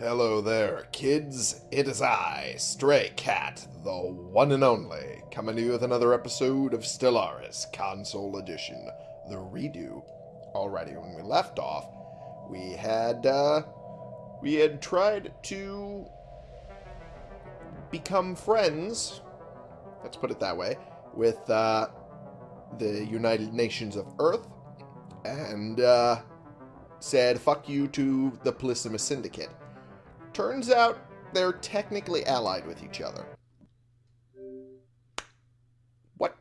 Hello there, kids. It is I, Stray Cat, the one and only, coming to you with another episode of Stellaris Console Edition, the redo. Already, when we left off, we had, uh, we had tried to become friends, let's put it that way, with, uh, the United Nations of Earth, and, uh, said fuck you to the Polysimus Syndicate. Turns out they're technically allied with each other. What?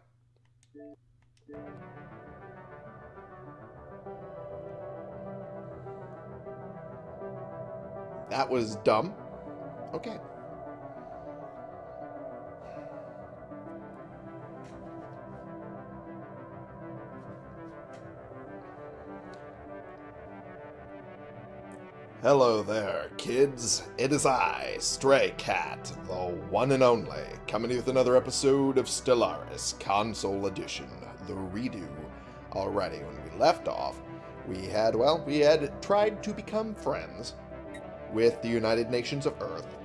That was dumb. Okay. Hello there, kids. It is I, Stray Cat, the one and only, coming with another episode of Stellaris Console Edition, the redo. Alrighty, when we left off, we had, well, we had tried to become friends with the United Nations of Earth,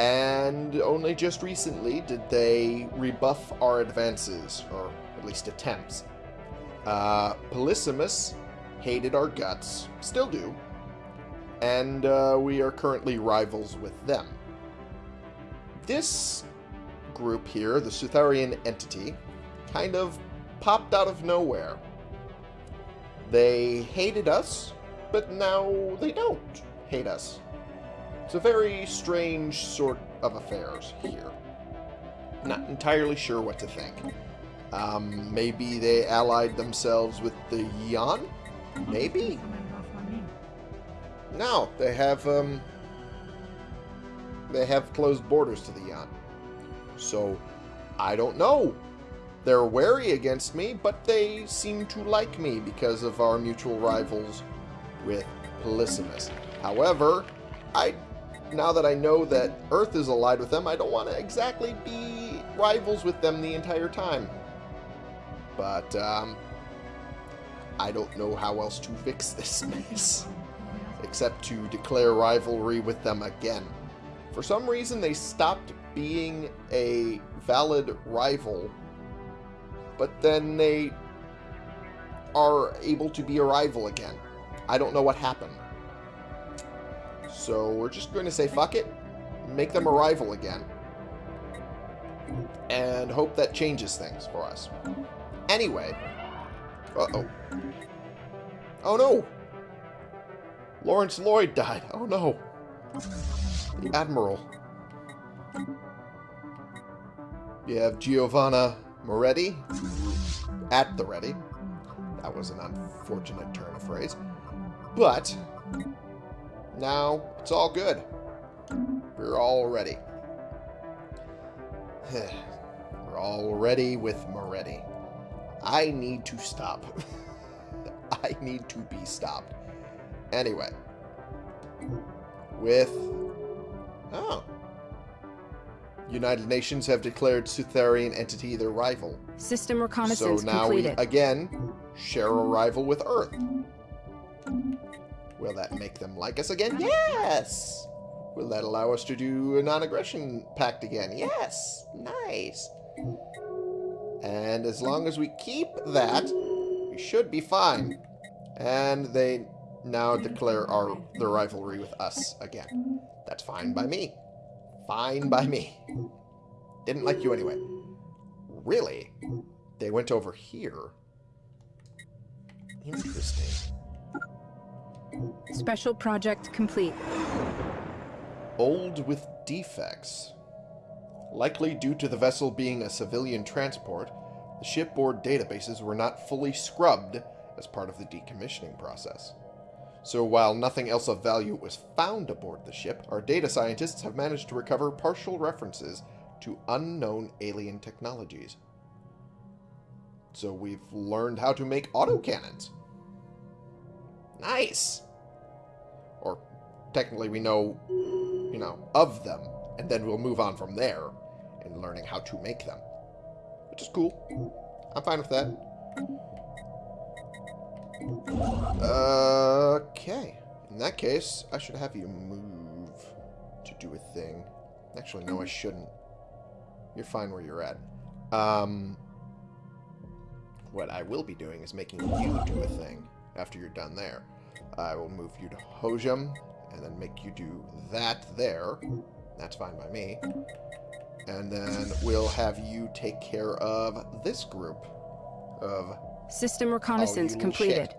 and only just recently did they rebuff our advances, or at least attempts. Uh, Polysimus hated our guts, still do, and uh, we are currently rivals with them. This group here, the Sutharian entity, kind of popped out of nowhere. They hated us, but now they don't hate us. It's a very strange sort of affairs here. Not entirely sure what to think. Um, maybe they allied themselves with the Yan? Maybe? No, they have um, they have closed borders to the Yan. So I don't know. They're wary against me, but they seem to like me because of our mutual rivals with Polysimus. However, I now that I know that Earth is allied with them, I don't want to exactly be rivals with them the entire time. But um, I don't know how else to fix this mess except to declare rivalry with them again. For some reason, they stopped being a valid rival, but then they are able to be a rival again. I don't know what happened. So we're just going to say fuck it, make them a rival again, and hope that changes things for us. Anyway, uh-oh. Oh no! Lawrence Lloyd died. Oh no. The Admiral. You have Giovanna Moretti. At the ready. That was an unfortunate turn of phrase. But, now it's all good. We're all ready. We're all ready with Moretti. I need to stop. I need to be stopped. Anyway. With... Oh. United Nations have declared Sutharian entity their rival. System reconnaissance So now completed. we, again, share a rival with Earth. Will that make them like us again? Yes! Will that allow us to do a non-aggression pact again? Yes! Nice! And as long as we keep that, we should be fine. And they now declare our the rivalry with us again. That's fine by me. Fine by me. Didn't like you anyway. Really? They went over here. Interesting. Special project complete. Old with defects. Likely due to the vessel being a civilian transport, the shipboard databases were not fully scrubbed as part of the decommissioning process. So while nothing else of value was found aboard the ship, our data scientists have managed to recover partial references to unknown alien technologies. So we've learned how to make autocannons. Nice! Or technically we know, you know, of them, and then we'll move on from there in learning how to make them. Which is cool. I'm fine with that. Okay. In that case, I should have you move to do a thing. Actually, no, I shouldn't. You're fine where you're at. Um, what I will be doing is making you do a thing after you're done there. I will move you to Hojam, and then make you do that there. That's fine by me. And then we'll have you take care of this group of... System reconnaissance Oh, completed. shit.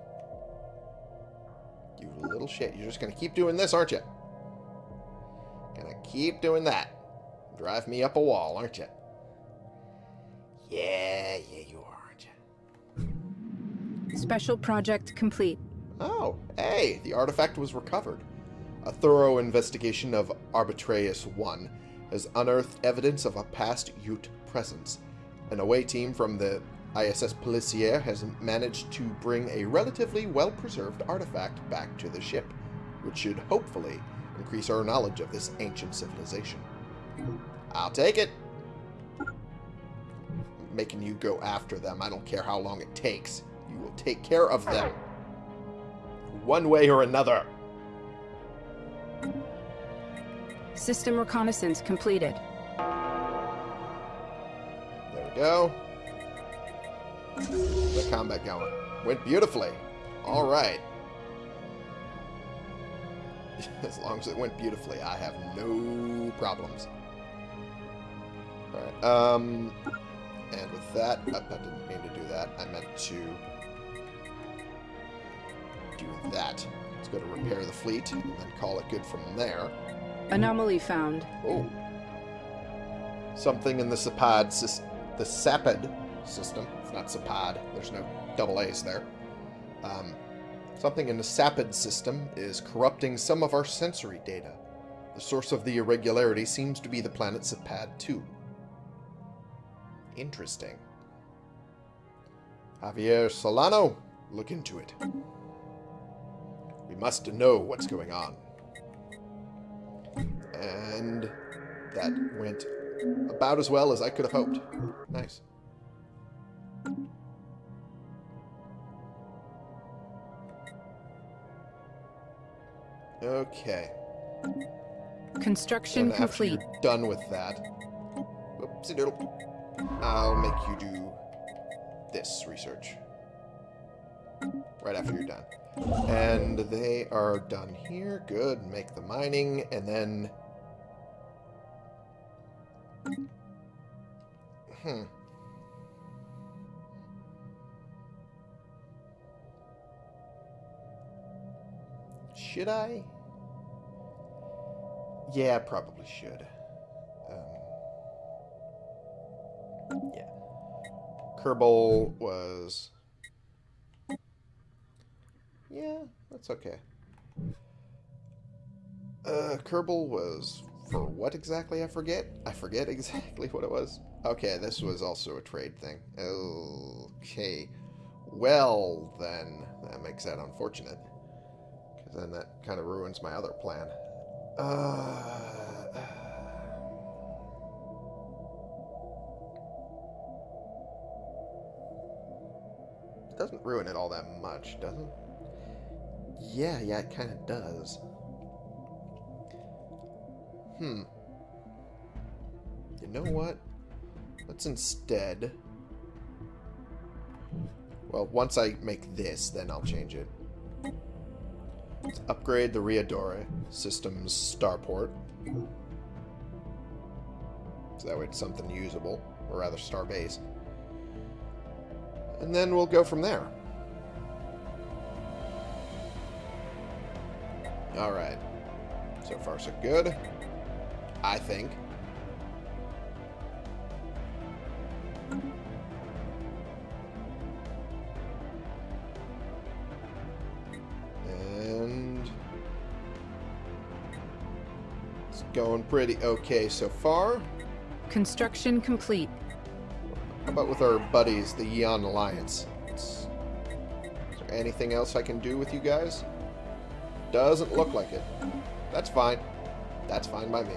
You little shit. You're just going to keep doing this, aren't you? Gonna keep doing that. Drive me up a wall, aren't you? Yeah, yeah, you are, aren't you? Special project complete. Oh, hey, the artifact was recovered. A thorough investigation of Arbitraeus 1 has unearthed evidence of a past Yuht presence. An away team from the ISS Policier has managed to bring a relatively well-preserved artifact back to the ship, which should hopefully increase our knowledge of this ancient civilization. I'll take it. Making you go after them, I don't care how long it takes. You will take care of them one way or another. System reconnaissance completed. There we go. The combat going. Went beautifully. All right. As long as it went beautifully, I have no problems. All right. Um, and with that, I, I didn't mean to do that. I meant to do that. Let's go to repair the fleet and then call it good from there. Anomaly found. Oh. Something in the Sapad the Sapid system. It's not Sapad. There's no double A's there. Um, something in the Sapid system is corrupting some of our sensory data. The source of the irregularity seems to be the planet Sapad 2. Interesting. Javier Solano, look into it. We must know what's going on. And that went about as well as I could have hoped. Nice. Okay. Construction complete. you're done with that, oopsie doodle, I'll make you do this research. Right after you're done. And they are done here. Good. Make the mining, and then... Hmm. Should I? Yeah, I probably should. Um, yeah. Kerbal was... Yeah, that's okay. Uh, Kerbal was for what exactly? I forget. I forget exactly what it was. Okay, this was also a trade thing. Okay. Well, then, that makes that unfortunate. Then that kind of ruins my other plan. Uh... It doesn't ruin it all that much, does it? Yeah, yeah, it kind of does. Hmm. You know what? Let's instead... Well, once I make this, then I'll change it. Upgrade the Riadora system's starport. So that way it's something usable, or rather starbase. And then we'll go from there. Alright. So far so good. I think. Pretty okay so far. Construction complete. How about with our buddies, the Eon Alliance? Is there anything else I can do with you guys? Doesn't look like it. That's fine. That's fine by me.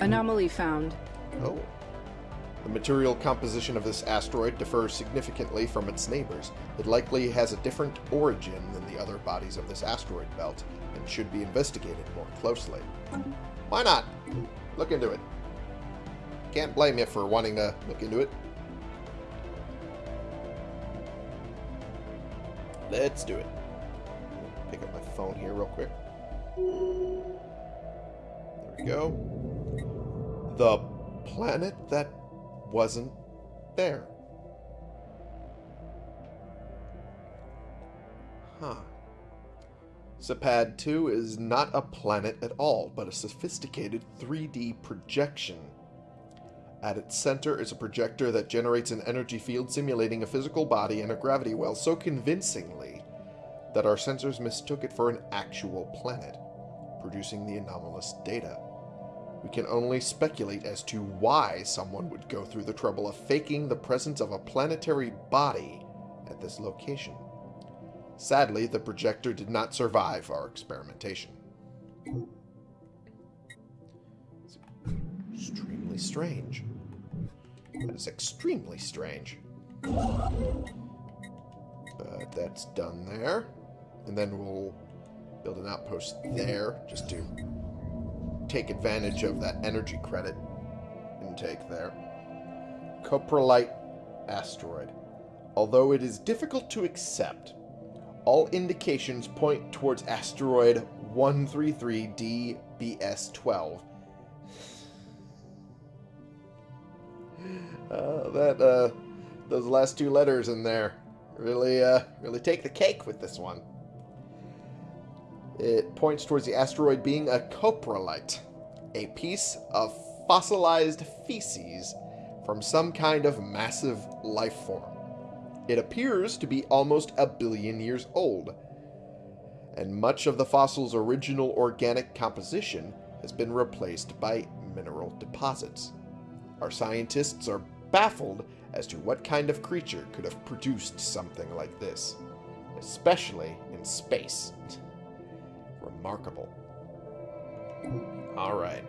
Anomaly found. Oh. The material composition of this asteroid differs significantly from its neighbors. It likely has a different origin than the other bodies of this asteroid belt, should be investigated more closely. Why not? Look into it. Can't blame you for wanting to look into it. Let's do it. Pick up my phone here real quick. There we go. The planet that wasn't there. Sapad 2 is not a planet at all, but a sophisticated 3D projection. At its center is a projector that generates an energy field simulating a physical body and a gravity well so convincingly that our sensors mistook it for an actual planet, producing the anomalous data. We can only speculate as to why someone would go through the trouble of faking the presence of a planetary body at this location. Sadly, the projector did not survive our experimentation. It's extremely strange. That is extremely strange. But that's done there. And then we'll build an outpost there just to take advantage of that energy credit intake there. Coprolite asteroid. Although it is difficult to accept, all indications point towards asteroid 133DBS12. Uh, that, uh, those last two letters in there really, uh, really take the cake with this one. It points towards the asteroid being a coprolite, a piece of fossilized feces from some kind of massive life form. It appears to be almost a billion years old, and much of the fossil's original organic composition has been replaced by mineral deposits. Our scientists are baffled as to what kind of creature could have produced something like this, especially in space. Remarkable. Alright.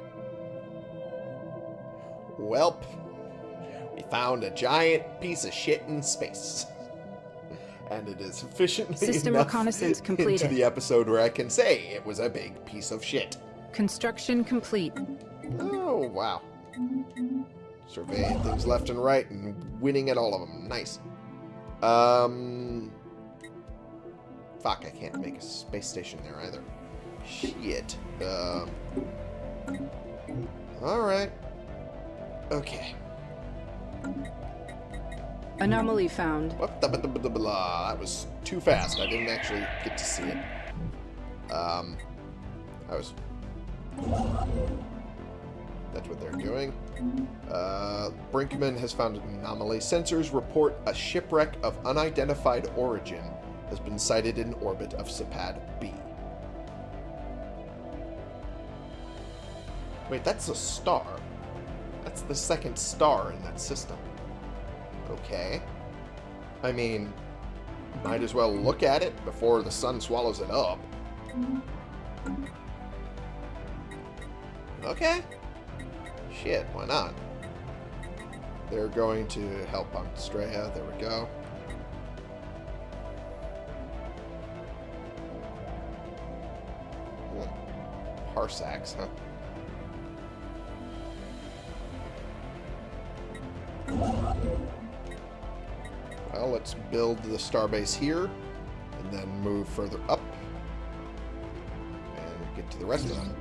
Welp, we found a giant piece of shit in space. And it is sufficiently System reconnaissance into completed. the episode where I can say it was a big piece of shit. Construction complete. Oh, wow. Surveying things left and right and winning at all of them. Nice. Um... Fuck, I can't make a space station there either. Shit. Um... Alright. Okay. Anomaly found. What the blah, blah, blah. That was too fast. I didn't actually get to see it. Um... I was... That's what they're doing. Uh, Brinkman has found an anomaly. Sensors report a shipwreck of unidentified origin has been sighted in orbit of Sapad B. Wait, that's a star. The second star in that system. Okay. I mean, might as well look at it before the sun swallows it up. Okay. Shit, why not? They're going to help on Straya. There we go. Hmm. Parsecs, huh? Well, let's build the starbase here, and then move further up, and get to the rest of them.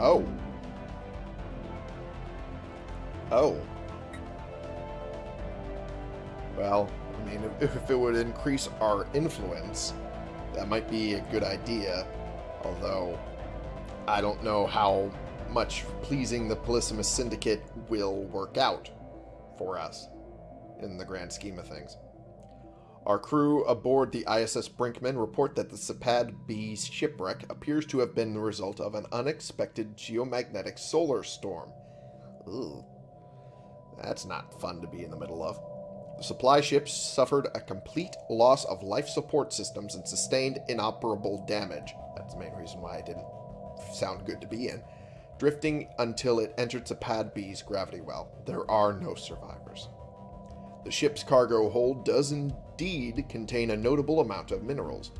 Oh. Oh. Well, I mean, if, it would increase our influence, that might be a good idea. Although, I don't know how much pleasing the Polysimus Syndicate will work out for us in the grand scheme of things. Our crew aboard the ISS Brinkman report that the Sapad B shipwreck appears to have been the result of an unexpected geomagnetic solar storm. Ooh. That's not fun to be in the middle of. The supply ships suffered a complete loss of life support systems and sustained inoperable damage. That's the main reason why it didn't sound good to be in. Drifting until it entered Sapad B's gravity well. There are no survivors. The ship's cargo hold does indeed contain a notable amount of minerals.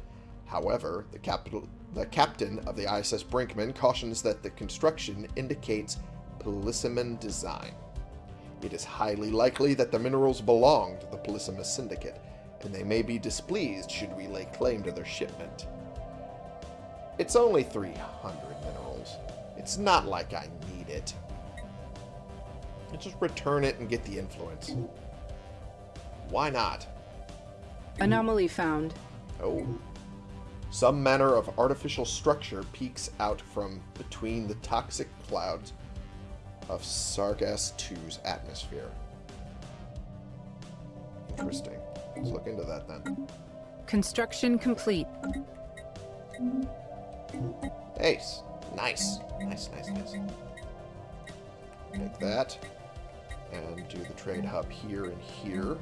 However, the, capital, the captain of the ISS Brinkman cautions that the construction indicates Polissaman design. It is highly likely that the minerals belong to the Polissima Syndicate, and they may be displeased should we lay claim to their shipment. It's only 300 minerals. It's not like I need it. I just return it and get the influence. Why not? Anomaly found. Oh. Some manner of artificial structure peeks out from between the toxic clouds of Sargass 2's atmosphere. Interesting. Let's look into that then. Construction complete. Ace. Nice. Nice, nice, nice. Make that. And do the trade hub here and here.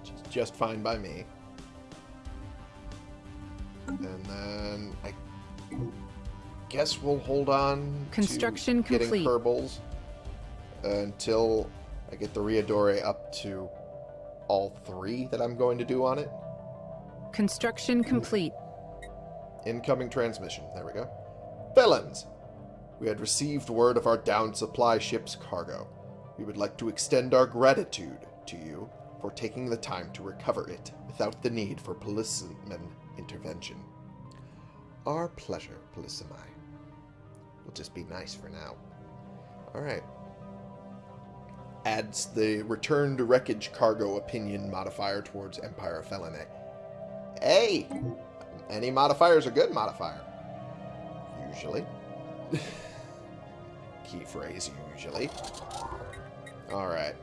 Which is just fine by me. And then I guess we'll hold on Construction to getting complete. Kerbals until I get the Riadore up to all three that I'm going to do on it. Construction complete. Incoming transmission. There we go. Felons! We had received word of our downed supply ship's cargo. We would like to extend our gratitude to you for taking the time to recover it without the need for policeman intervention. Our pleasure, Polissimi. We'll just be nice for now. Alright. Adds the return to wreckage cargo opinion modifier towards Empire Felinae. Hey! Any modifier is a good modifier. Usually. Key phrase, usually. Alright.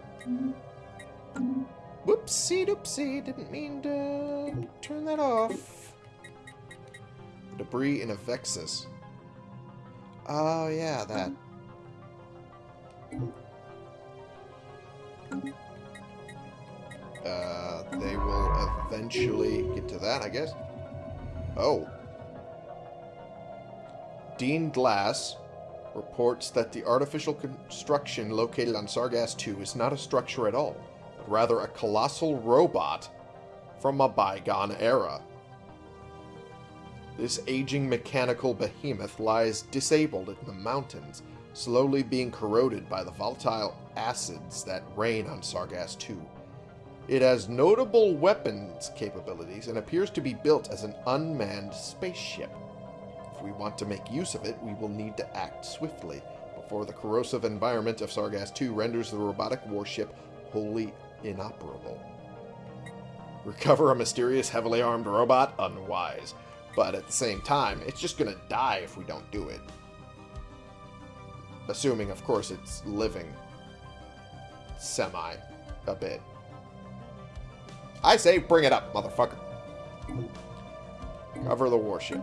Whoopsie doopsie, didn't mean to turn that off. Debris in a Vexus. Oh, yeah, that. Uh, they will eventually get to that, I guess. Oh. Dean Glass reports that the artificial construction located on Sargass 2 is not a structure at all, but rather a colossal robot from a bygone era. This aging mechanical behemoth lies disabled in the mountains, slowly being corroded by the volatile acids that rain on Sargass 2. It has notable weapons capabilities and appears to be built as an unmanned spaceship. If we want to make use of it, we will need to act swiftly before the corrosive environment of Sargass 2 renders the robotic warship wholly inoperable. Recover a mysterious, heavily armed robot? Unwise. But at the same time, it's just gonna die if we don't do it. Assuming, of course, it's living semi a bit. I say bring it up, motherfucker. Cover the warship.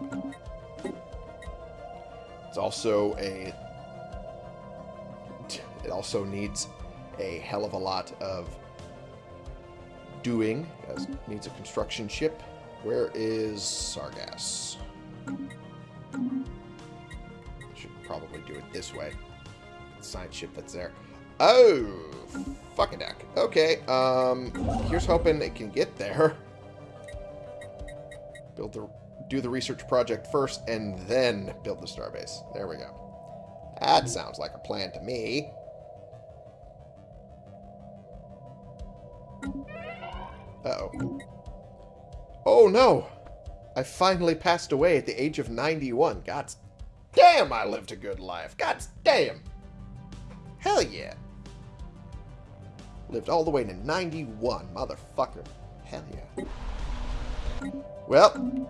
It's also a... It also needs a hell of a lot of doing, as needs a construction ship. Where is Sargass? Should probably do it this way. Science ship that's there. Oh, fucking heck. Okay, um, here's hoping it can get there. Build the, do the research project first, and then build the starbase. There we go. That sounds like a plan to me. Uh-oh. Oh, no! I finally passed away at the age of 91. God damn, I lived a good life. God damn! Hell yeah! Lived all the way to 91, motherfucker. Hell yeah. Well,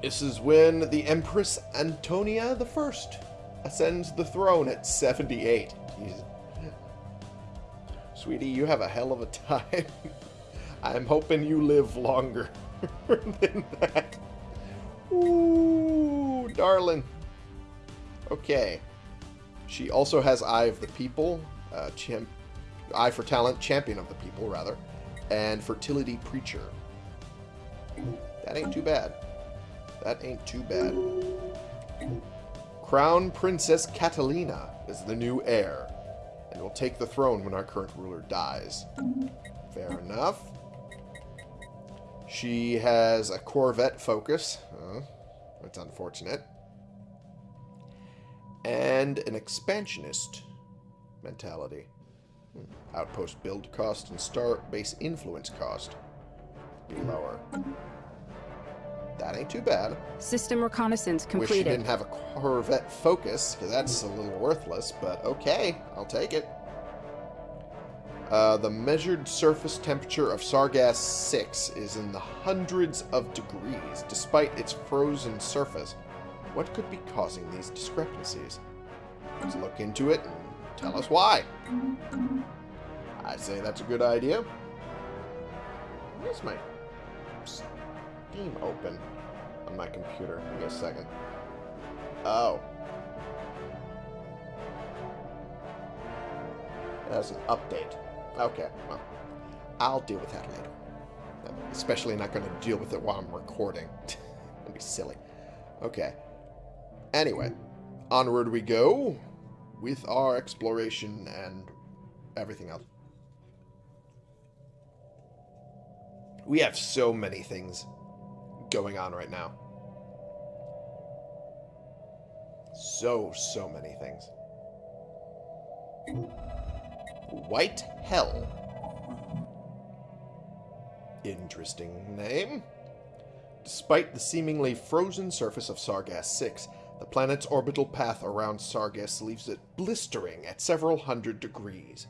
this is when the Empress Antonia the First ascends the throne at 78. Jesus. Sweetie, you have a hell of a time. I'm hoping you live longer than that. Ooh, darling. Okay. She also has Eye of the People, uh, champ Eye for Talent, Champion of the People, rather, and Fertility Preacher. That ain't too bad. That ain't too bad. Crown Princess Catalina is the new heir, and will take the throne when our current ruler dies. Fair enough. She has a Corvette focus. That's unfortunate. And an expansionist mentality. Outpost build cost and star base influence cost be lower. That ain't too bad. System reconnaissance completed. Wish completed. didn't have a Corvette Focus, because that's a little worthless, but okay, I'll take it. Uh, the measured surface temperature of Sargass 6 is in the hundreds of degrees, despite its frozen surface. What could be causing these discrepancies? Let's look into it and tell us why. I say that's a good idea. Where's my Steam open on my computer? Give me a second. Oh. That's an update. Okay, well, I'll deal with that later. I'm especially not going to deal with it while I'm recording. That'd be silly. Okay. Anyway, onward we go with our exploration and everything else. We have so many things going on right now. So, so many things. White Hell. Interesting name. Despite the seemingly frozen surface of Sargass 6, the planet's orbital path around Sargass leaves it blistering at several hundred degrees.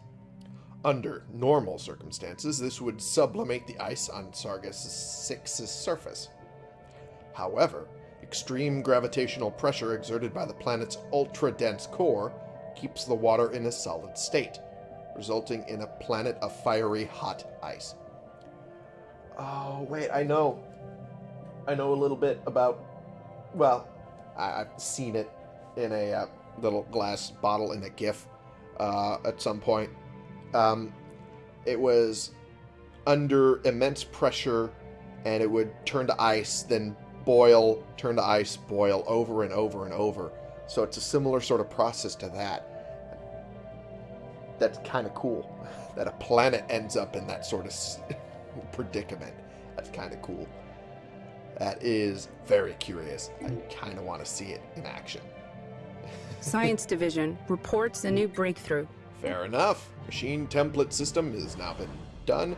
Under normal circumstances, this would sublimate the ice on Sargass 6's surface. However, extreme gravitational pressure exerted by the planet's ultra-dense core keeps the water in a solid state, resulting in a planet of fiery hot ice. Oh, wait, I know. I know a little bit about... Well, I, I've seen it in a uh, little glass bottle in a GIF uh, at some point. Um, it was under immense pressure, and it would turn to ice, then boil, turn to ice, boil over and over and over. So it's a similar sort of process to that. That's kind of cool. That a planet ends up in that sort of predicament. That's kind of cool. That is very curious. I kind of want to see it in action. Science Division reports a new breakthrough. Fair enough. Machine template system has now been done.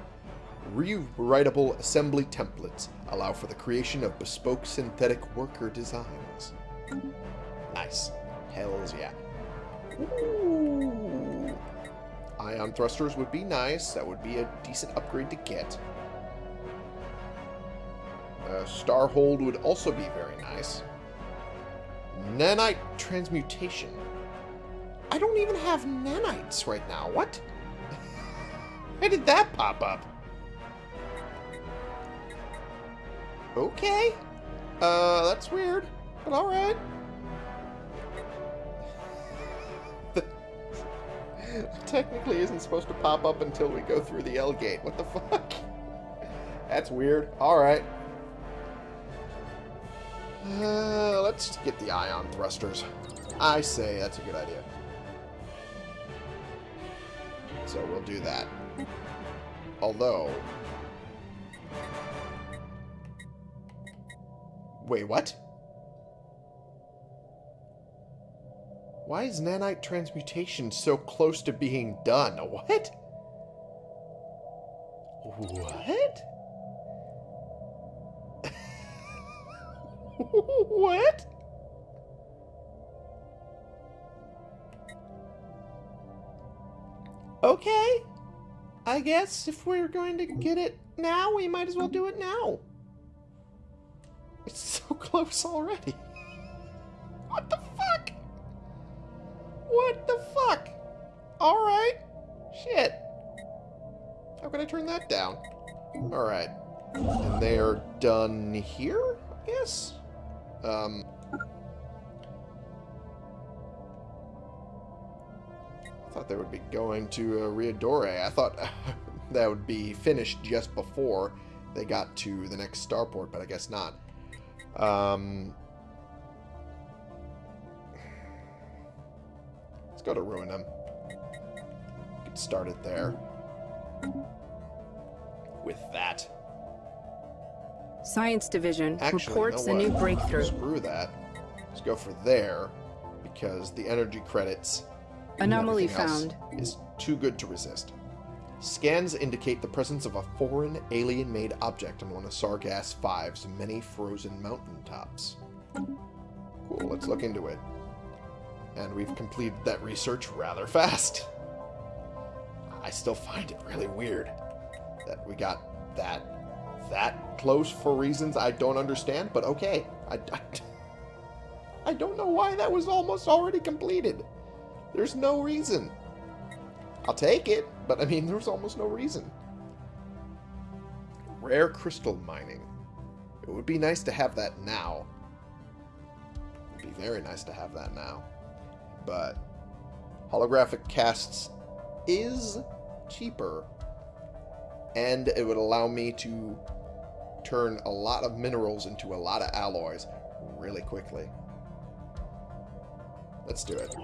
Rewritable assembly templates allow for the creation of bespoke synthetic worker designs. Nice. Hells yeah. Ooh. Ion thrusters would be nice. That would be a decent upgrade to get. Uh, Starhold would also be very nice. Nanite transmutation. I don't even have nanites right now. What? Where did that pop up? Okay. Uh, that's weird, but alright. Technically isn't supposed to pop up until we go through the L gate. What the fuck? That's weird. Alright. Uh, let's get the ion thrusters. I say that's a good idea. So we'll do that. Although... Wait, what? Why is nanite transmutation so close to being done? What? What? what? Okay. I guess if we're going to get it now, we might as well do it now. It's so close already. What the fuck? What the fuck? Alright. Shit. How can I turn that down? Alright. And they are done here, I guess? Um... I thought they would be going to uh, Riadore. I thought that would be finished just before they got to the next starport, but I guess not. Um, let's go to Ruinum. Get started there. With that. Science Division Actually, you reports know a new breakthrough. Screw that. Let's go for there because the energy credits Anomaly found. is too good to resist. Scans indicate the presence of a foreign alien-made object on one of Sargass V's many frozen mountaintops. Cool, let's look into it. And we've completed that research rather fast. I still find it really weird that we got that that close for reasons I don't understand, but okay. I, I, I don't know why that was almost already completed. There's no reason. I'll take it, but I mean, there's almost no reason. Rare crystal mining. It would be nice to have that now. It would be very nice to have that now. But holographic casts is cheaper, and it would allow me to turn a lot of minerals into a lot of alloys really quickly. Let's do it.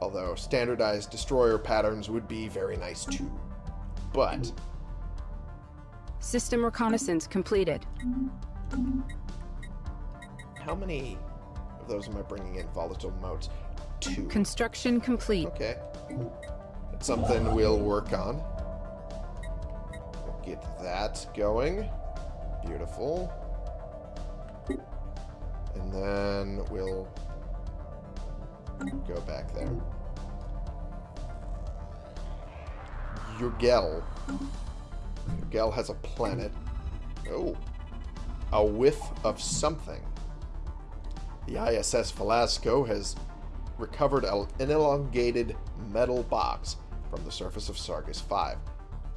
Although standardized destroyer patterns would be very nice too. But System reconnaissance completed. how many of those am I bringing in volatile modes? Two. Construction complete. Okay. It's something we'll work on. Get that going. Beautiful. And then we'll go back there. Urgel. Urgel has a planet. Oh. A whiff of something. The ISS Velasco has recovered an elongated metal box from the surface of Sargus 5.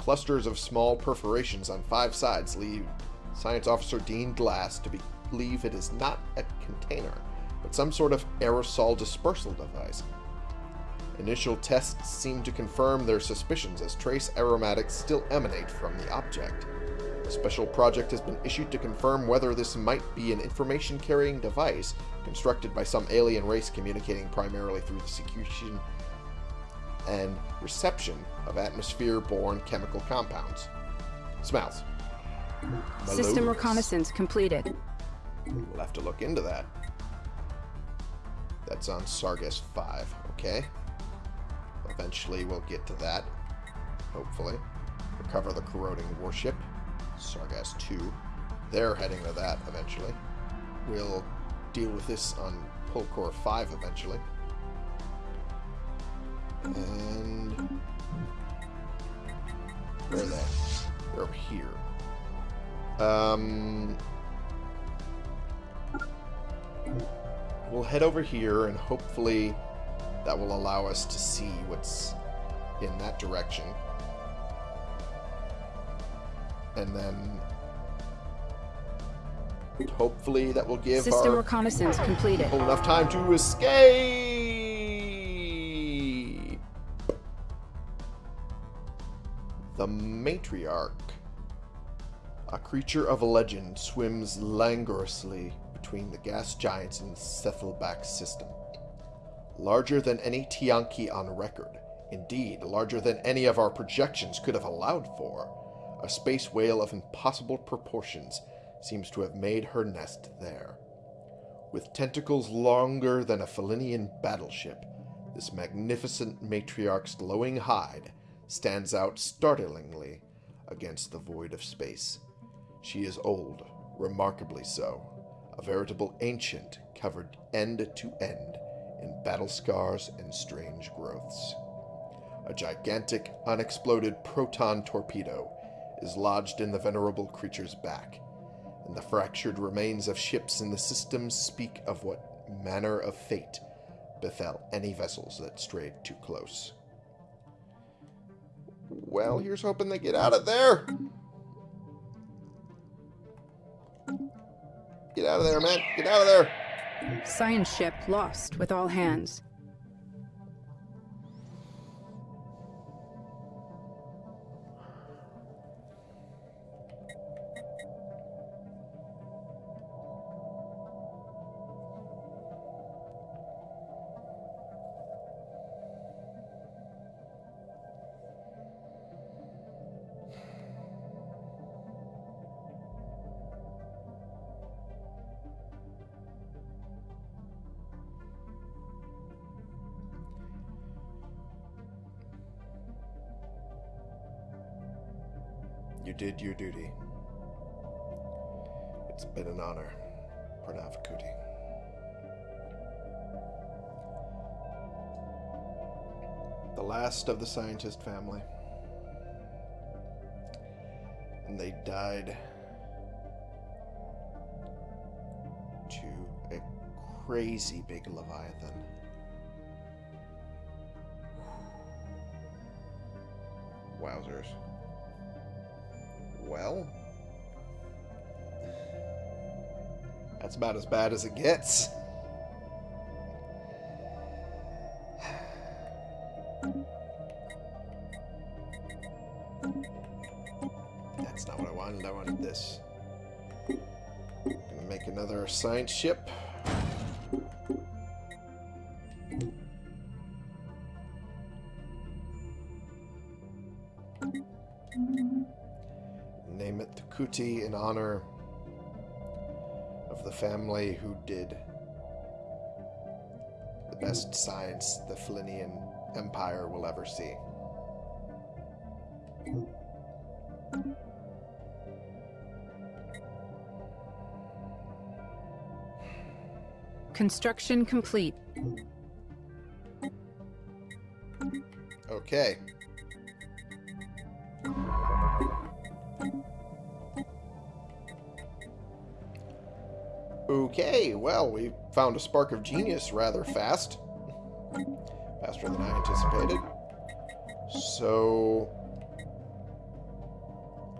Clusters of small perforations on five sides lead Science Officer Dean Glass to believe it is not a container, but some sort of aerosol dispersal device. Initial tests seem to confirm their suspicions as trace aromatics still emanate from the object. A special project has been issued to confirm whether this might be an information-carrying device constructed by some alien race communicating primarily through the secretion and reception of atmosphere-borne chemical compounds. Smells. System reconnaissance completed. We'll have to look into that. That's on Sargas 5, okay? Eventually we'll get to that. Hopefully. Recover the corroding warship. Sargas 2. They're heading to that eventually. We'll deal with this on Polkor 5 eventually. And... Where are they? They're over here. Um... We'll head over here and hopefully that will allow us to see what's in that direction. And then hopefully that will give System our reconnaissance completed. enough time to escape. The Matriarch. A creature of legend swims languorously between the gas giants in the Cephalback system. Larger than any Tiyanki on record. Indeed, larger than any of our projections could have allowed for. A space whale of impossible proportions seems to have made her nest there. With tentacles longer than a Felinian battleship, this magnificent matriarch's glowing hide stands out startlingly against the void of space. She is old, remarkably so, a veritable ancient covered end to end in battle scars and strange growths. A gigantic, unexploded proton torpedo is lodged in the venerable creature's back, and the fractured remains of ships in the system speak of what manner of fate befell any vessels that strayed too close. Well, here's hoping they get out of there. Get out of there, man. Get out of there. Science ship lost with all hands. You did your duty. It's been an honor, Pranavakuti. The last of the scientist family. And they died to a crazy big Leviathan. Wowzers. Well, that's about as bad as it gets. That's not what I wanted. I wanted this. Gonna make another science ship. Name it the Kuti in honor of the family who did the best science the Flinian Empire will ever see. Construction complete. Okay. Okay, well, we found a spark of genius rather fast. Faster than I anticipated. So...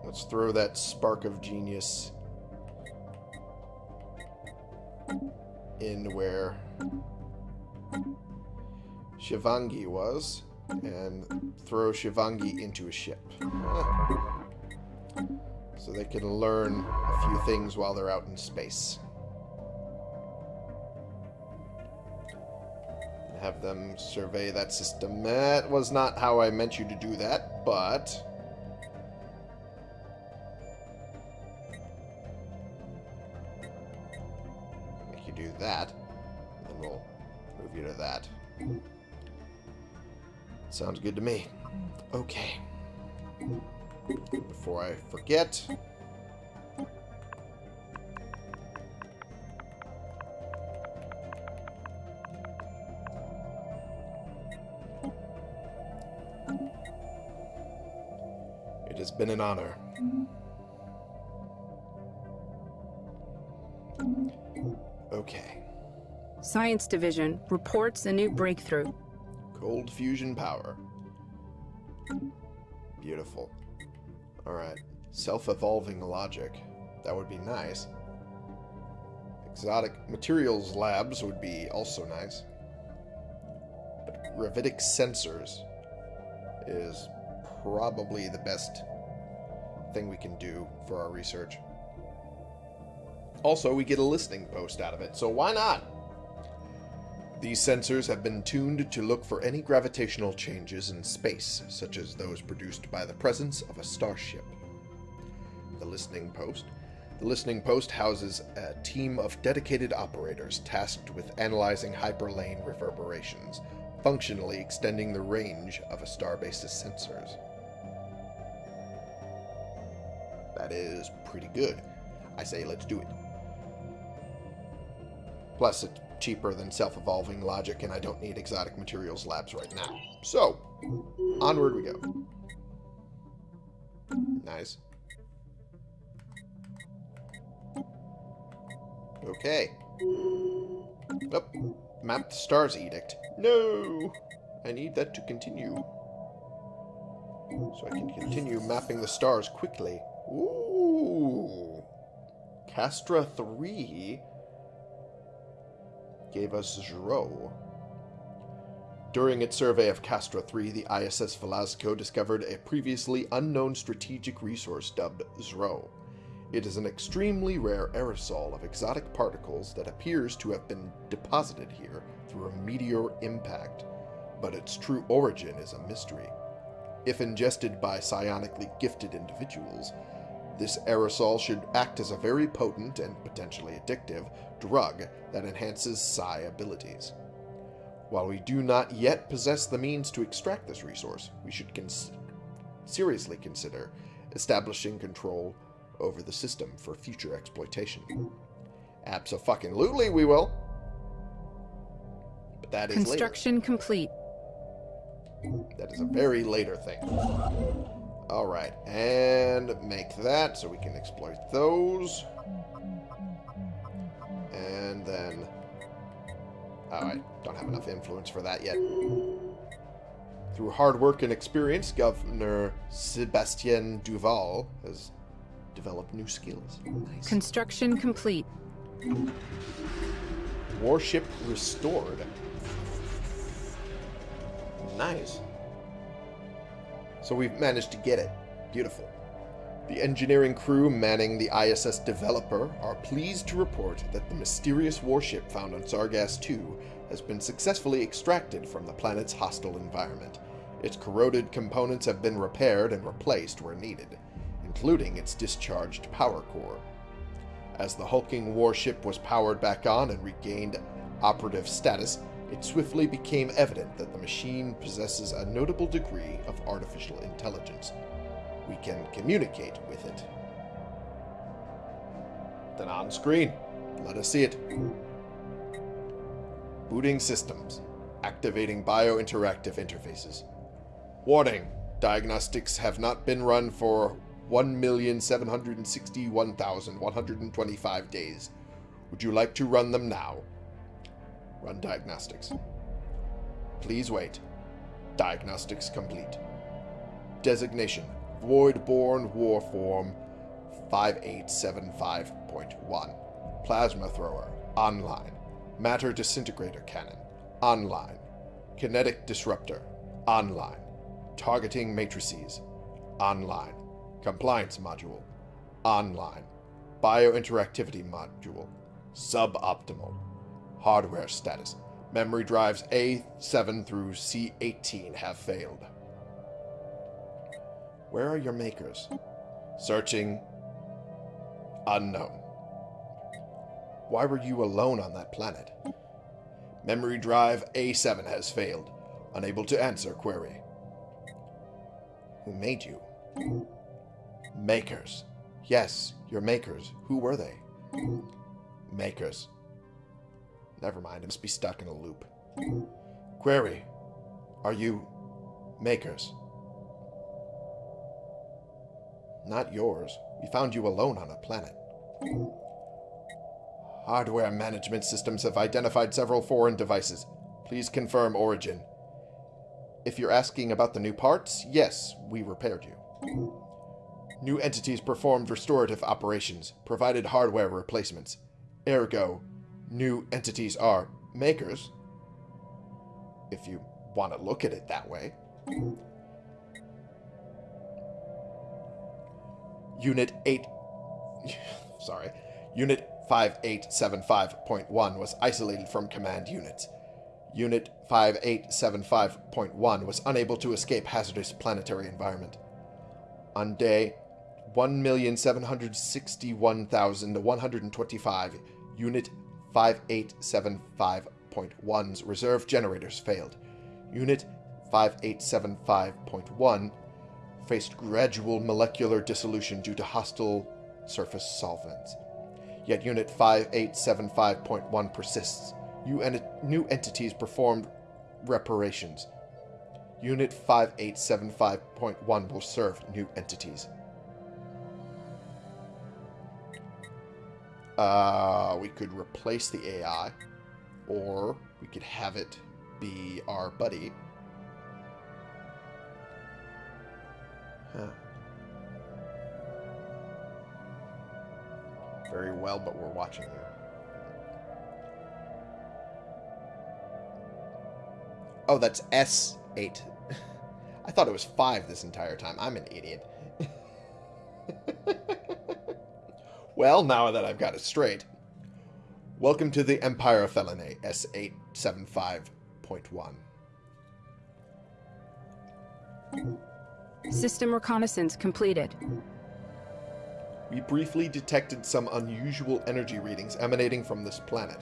Let's throw that spark of genius in where Shivangi was and throw Shivangi into a ship. So they can learn a few things while they're out in space. Have them survey that system. That was not how I meant you to do that, but... Make you do that. And we'll move you to that. Sounds good to me. Okay. Before I forget. Been an honor. Okay. Science Division reports a new breakthrough. Cold fusion power. Beautiful. Alright. Self-evolving logic. That would be nice. Exotic materials labs would be also nice. But gravitic sensors is probably the best thing we can do for our research. Also, we get a listening post out of it, so why not? These sensors have been tuned to look for any gravitational changes in space, such as those produced by the presence of a starship. The listening post. The listening post houses a team of dedicated operators tasked with analyzing hyperlane reverberations, functionally extending the range of a starbase's sensors. That is pretty good. I say let's do it. Plus, it's cheaper than self-evolving logic, and I don't need exotic materials labs right now. So, onward we go. Nice. Okay. Oh, map the stars edict. No! I need that to continue. So I can continue mapping the stars quickly. Ooh. Castra 3 gave us Zro. During its survey of Castra 3, the ISS Velasco discovered a previously unknown strategic resource dubbed Zro. It is an extremely rare aerosol of exotic particles that appears to have been deposited here through a meteor impact, but its true origin is a mystery. If ingested by psionically gifted individuals, this aerosol should act as a very potent and potentially addictive drug that enhances psi abilities. While we do not yet possess the means to extract this resource, we should cons seriously consider establishing control over the system for future exploitation. Absolutely, we will. But that is Construction later. complete. That is a very later thing. Alright, and make that so we can exploit those. And then... Oh, I don't have enough influence for that yet. Through hard work and experience, Governor Sebastien Duval has developed new skills. Nice. Construction complete. Warship restored. Nice. So we've managed to get it. Beautiful. The engineering crew manning the ISS Developer are pleased to report that the mysterious warship found on Sargass II has been successfully extracted from the planet's hostile environment. Its corroded components have been repaired and replaced where needed, including its discharged power core. As the hulking warship was powered back on and regained operative status, it swiftly became evident that the machine possesses a notable degree of artificial intelligence. We can communicate with it. Then on screen. Let us see it. Booting systems. Activating bio-interactive interfaces. Warning. Diagnostics have not been run for 1,761,125 days. Would you like to run them now? Run diagnostics. Please wait. Diagnostics complete. Designation Void-born Warform 5875.1. Plasma Thrower. Online. Matter Disintegrator Cannon. Online. Kinetic Disruptor. Online. Targeting Matrices. Online. Compliance Module. Online. Biointeractivity Module. Suboptimal. Hardware status. Memory drives A7 through C18 have failed. Where are your makers? Searching. Unknown. Why were you alone on that planet? Memory drive A7 has failed. Unable to answer query. Who made you? Makers. Yes, your makers. Who were they? Makers. Never mind, I must be stuck in a loop. Query. Are you makers? Not yours. We found you alone on a planet. Hardware management systems have identified several foreign devices. Please confirm origin. If you're asking about the new parts, yes, we repaired you. New entities performed restorative operations, provided hardware replacements. Ergo, new entities are makers. If you want to look at it that way. Unit 8... Sorry. Unit 5875.1 was isolated from command units. Unit 5875.1 was unable to escape hazardous planetary environment. On day 1,761,125, Unit 5875.1's reserve generators failed. Unit 5875.1 faced gradual molecular dissolution due to hostile surface solvents. Yet Unit 5875.1 persists. New, en new entities performed reparations. Unit 5875.1 will serve new entities. Uh, we could replace the AI, or we could have it be our buddy. Huh. Very well, but we're watching you. Oh, that's S8. I thought it was 5 this entire time. I'm an idiot. well, now that I've got it straight. Welcome to the Empire Felony, S875.1. System reconnaissance completed. We briefly detected some unusual energy readings emanating from this planet.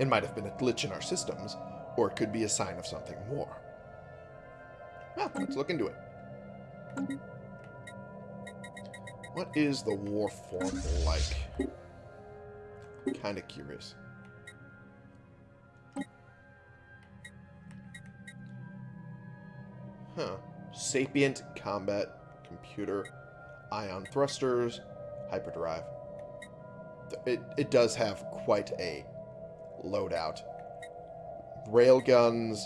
It might have been a glitch in our systems, or it could be a sign of something more. Well, let's look into it. What is the war form like? Kind of curious. Huh. Sapient combat computer, ion thrusters, hyperdrive. It, it does have quite a loadout. Railguns,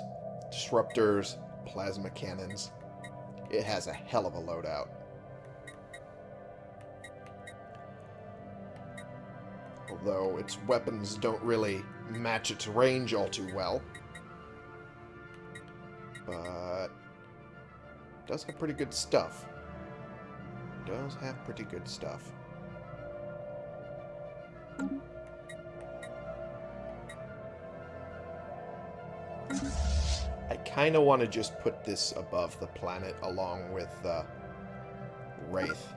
disruptors, plasma cannons. It has a hell of a loadout. Although its weapons don't really match its range all too well. But does have pretty good stuff. Does have pretty good stuff. I kind of want to just put this above the planet along with uh, Wraith.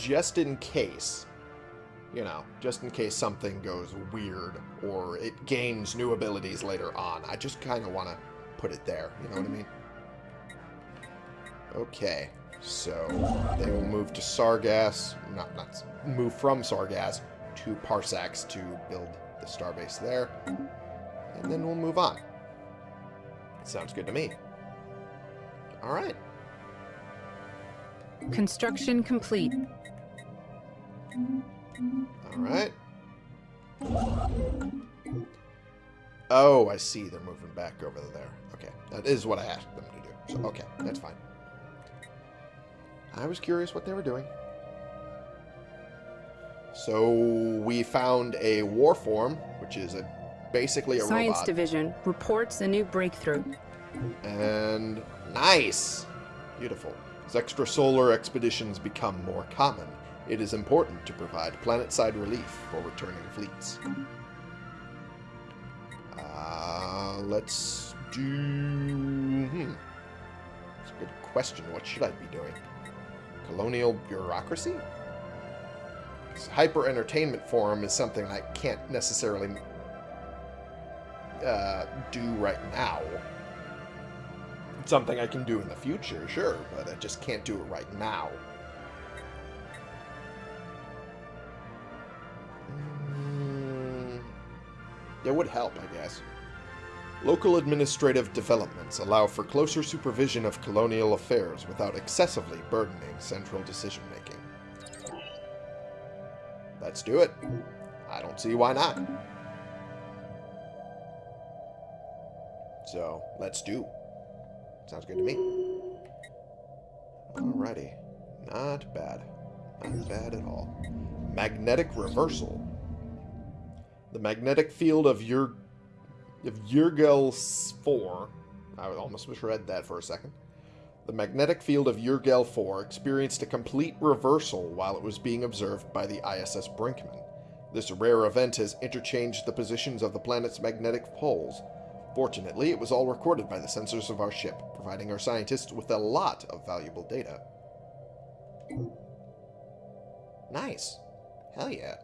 Just in case. You know, just in case something goes weird or it gains new abilities later on. I just kind of want to put it there. You know what I mean? Okay, so they will move to Sargass. Not, not move from Sargass to Parsax to build the starbase there. And then we'll move on. Sounds good to me. All right. Construction complete. All right. Oh, I see. They're moving back over there. Okay. That is what I asked them to do. So, okay. That's fine. I was curious what they were doing. So, we found a war form, which is a basically a Science robot. Division reports a new breakthrough. And nice. Beautiful. As extrasolar expeditions become more common, it is important to provide planet-side relief for returning fleets. Uh, let's do... Hmm. That's a good question. What should I be doing? Colonial bureaucracy? This hyper-entertainment forum is something I can't necessarily uh, do right now. Something I can do in the future, sure, but I just can't do it right now. Mm, it would help, I guess. Local administrative developments allow for closer supervision of colonial affairs without excessively burdening central decision-making. Let's do it. I don't see why not. So, let's do. Sounds good to me. Alrighty. Not bad. Not bad at all. Magnetic reversal. The magnetic field of your of Yurgel 4. I almost misread that for a second. The magnetic field of Yurgel 4 experienced a complete reversal while it was being observed by the ISS Brinkman. This rare event has interchanged the positions of the planet's magnetic poles. Fortunately, it was all recorded by the sensors of our ship, providing our scientists with a lot of valuable data. Nice. Hell yeah.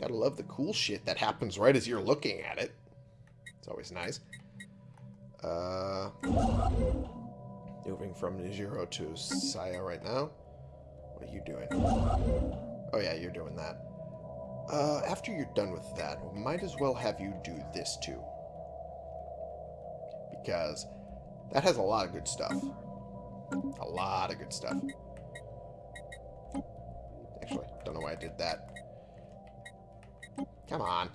Gotta love the cool shit that happens right as you're looking at it. It's always nice. Uh, moving from Nijiro to Saya right now. What are you doing? Oh yeah, you're doing that. Uh, after you're done with that, might as well have you do this too. Because that has a lot of good stuff. A lot of good stuff. Actually, don't know why I did that. Come on.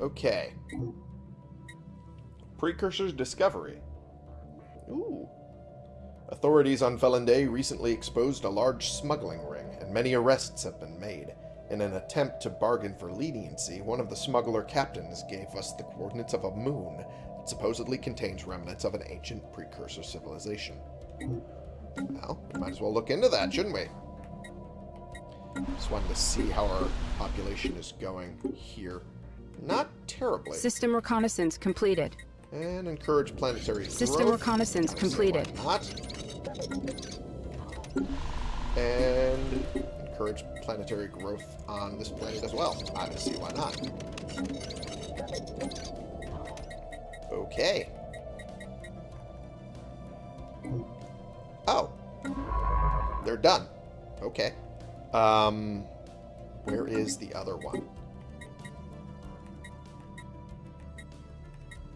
Okay. Precursors discovery. Ooh. Authorities on Felonday recently exposed a large smuggling ring, and many arrests have been made. In an attempt to bargain for leniency, one of the smuggler captains gave us the coordinates of a moon that supposedly contains remnants of an ancient precursor civilization. Well, we might as well look into that, shouldn't we? Just wanted to see how our population is going here. Not terribly. System reconnaissance completed. And encourage planetary System growth. reconnaissance completed. Not. And encourage planetary growth on this planet as well. See why not. Okay. Oh. They're done. Okay. Um, where is the other one?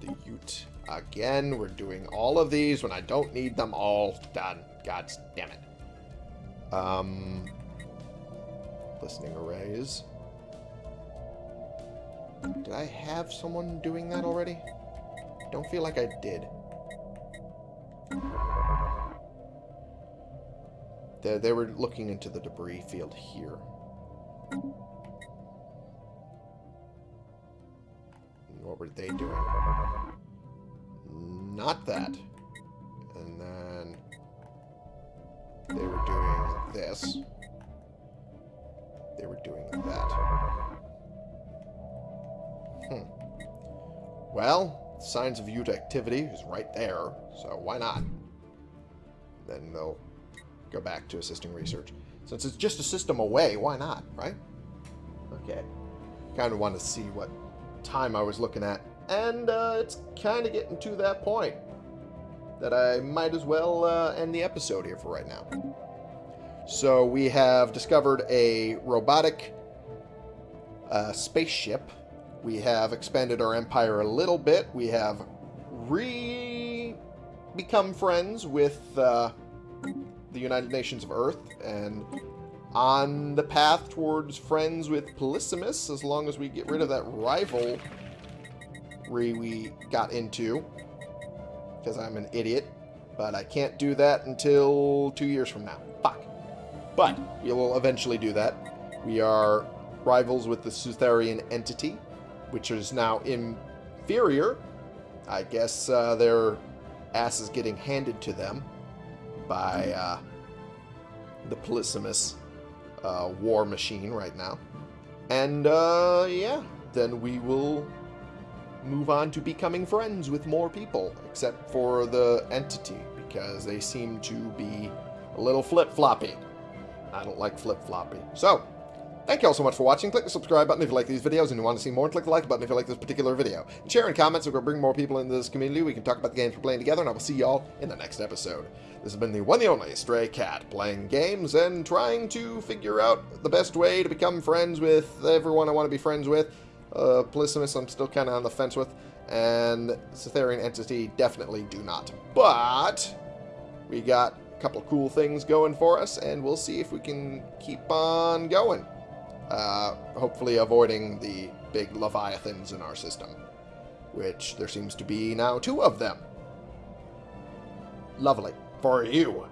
The Yuht. Again, we're doing all of these when I don't need them all done. God damn it. Um, listening arrays. Did I have someone doing that already? Don't feel like I did. They, they were looking into the debris field here. What were they doing? Not that. And then they were doing this. They were doing that. Hmm. Well, signs of Yuht activity is right there, so why not? Then they'll go back to assisting research. Since it's just a system away, why not, right? Okay. Kind of want to see what time I was looking at, and uh, it's kind of getting to that point that I might as well uh, end the episode here for right now. So we have discovered a robotic uh, spaceship. We have expanded our empire a little bit. We have re become friends with uh, the United Nations of Earth and on the path towards friends with Polysimus as long as we get rid of that rivalry we got into because I'm an idiot but I can't do that until two years from now. Fuck. But we will eventually do that. We are rivals with the Sutherian entity, which is now inferior. I guess uh, their ass is getting handed to them by uh, the Polysimus uh, war machine right now. And, uh, yeah, then we will move on to becoming friends with more people, except for the entity, because they seem to be a little flip-floppy. I don't like flip-floppy. So, thank you all so much for watching. Click the subscribe button if you like these videos and you want to see more, and click the like button if you like this particular video. And share and comment so we can bring more people into this community. We can talk about the games we're playing together, and I will see y'all in the next episode. This has been the one and only Stray Cat, playing games and trying to figure out the best way to become friends with everyone I want to be friends with. Uh, Polysimus I'm still kind of on the fence with, and Cytherian Entity definitely do not. But we got couple cool things going for us, and we'll see if we can keep on going. Uh, hopefully avoiding the big Leviathans in our system, which there seems to be now two of them. Lovely. For you.